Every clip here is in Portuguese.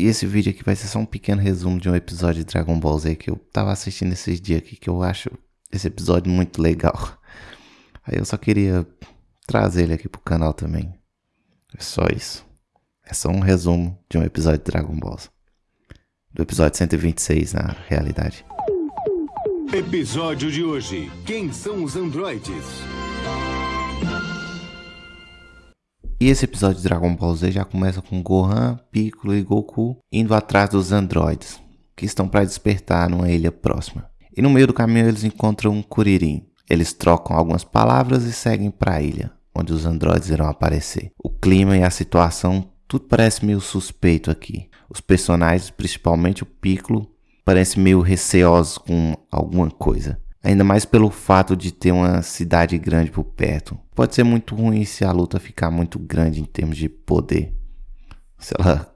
E esse vídeo aqui vai ser só um pequeno resumo de um episódio de Dragon Ball Z que eu tava assistindo esses dias aqui, que eu acho esse episódio muito legal. Aí eu só queria trazer ele aqui pro canal também. É só isso. É só um resumo de um episódio de Dragon Ball. Do episódio 126, na realidade. Episódio de hoje. Quem são os androides? E esse episódio de Dragon Ball Z já começa com Gohan, Piccolo e Goku indo atrás dos androides, que estão para despertar numa ilha próxima. E no meio do caminho eles encontram um Kuririn. Eles trocam algumas palavras e seguem para a ilha, onde os androides irão aparecer. O clima e a situação, tudo parece meio suspeito aqui. Os personagens, principalmente o Piccolo, parecem meio receosos com alguma coisa. Ainda mais pelo fato de ter uma cidade grande por perto. Pode ser muito ruim se a luta ficar muito grande em termos de poder. Se ela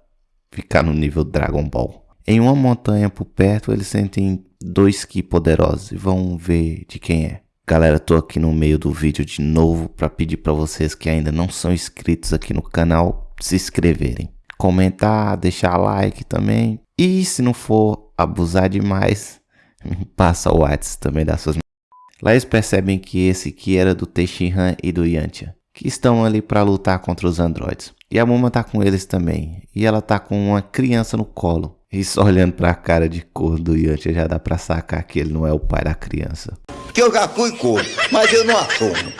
ficar no nível Dragon Ball. Em uma montanha por perto, eles sentem dois Ki poderosos e vão ver de quem é. Galera, tô aqui no meio do vídeo de novo para pedir para vocês que ainda não são inscritos aqui no canal se inscreverem. Comentar, deixar like também. E se não for abusar demais, Passa o WhatsApp também das suas. Lá eles percebem que esse aqui era do Tenshinhan e do Yantia, que estão ali para lutar contra os androides. E a Muma tá com eles também, e ela tá com uma criança no colo. E só olhando pra cara de cor do Yantia já dá pra sacar que ele não é o pai da criança. Que eu já fui cor, mas eu não assumo.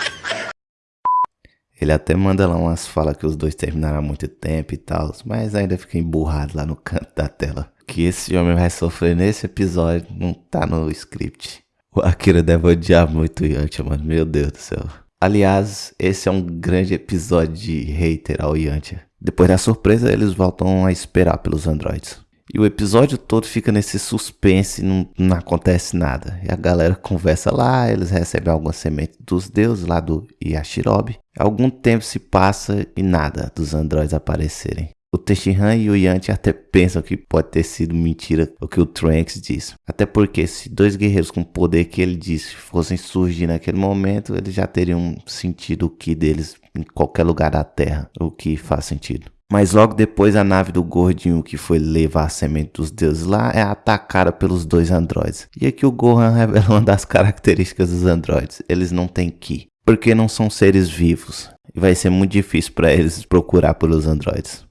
Ele até manda lá umas falas que os dois terminaram há muito tempo e tal, mas ainda fica emburrado lá no canto da tela que esse homem vai sofrer nesse episódio não tá no script. O Akira deve odiar muito o Yantia, mano. Meu Deus do céu. Aliás, esse é um grande episódio de hater ao Yantia. Depois da surpresa, eles voltam a esperar pelos androids. E o episódio todo fica nesse suspense, não, não acontece nada. E a galera conversa lá, eles recebem alguma semente dos deuses lá do Yashirobe. Algum tempo se passa e nada dos androids aparecerem. O Tenshinhan e o Yanti até pensam que pode ter sido mentira o que o Trunks disse. Até porque se dois guerreiros com o poder que ele disse fossem surgir naquele momento, eles já teriam sentido o Ki deles em qualquer lugar da Terra, o que faz sentido. Mas logo depois a nave do gordinho que foi levar a semente dos deuses lá é atacada pelos dois androides. E aqui o Gohan revela uma das características dos androides. Eles não têm Ki. Porque não são seres vivos. E vai ser muito difícil para eles procurar pelos androides.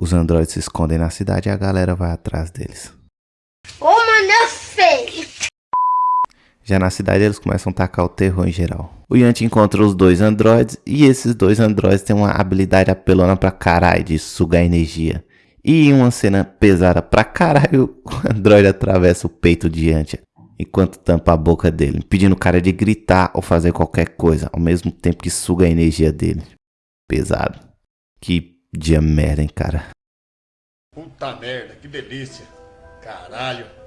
Os androides se escondem na cidade e a galera vai atrás deles. Ô, mano, feio! Já na cidade eles começam a tacar o terror em geral. O Yanti encontra os dois androides e esses dois androides têm uma habilidade apelona pra caralho de sugar energia. E em uma cena pesada pra caralho, o androide atravessa o peito de Yantia enquanto tampa a boca dele, impedindo o cara de gritar ou fazer qualquer coisa, ao mesmo tempo que suga a energia dele. Pesado. Que Dia merda, hein, cara. Puta merda, que delícia. Caralho.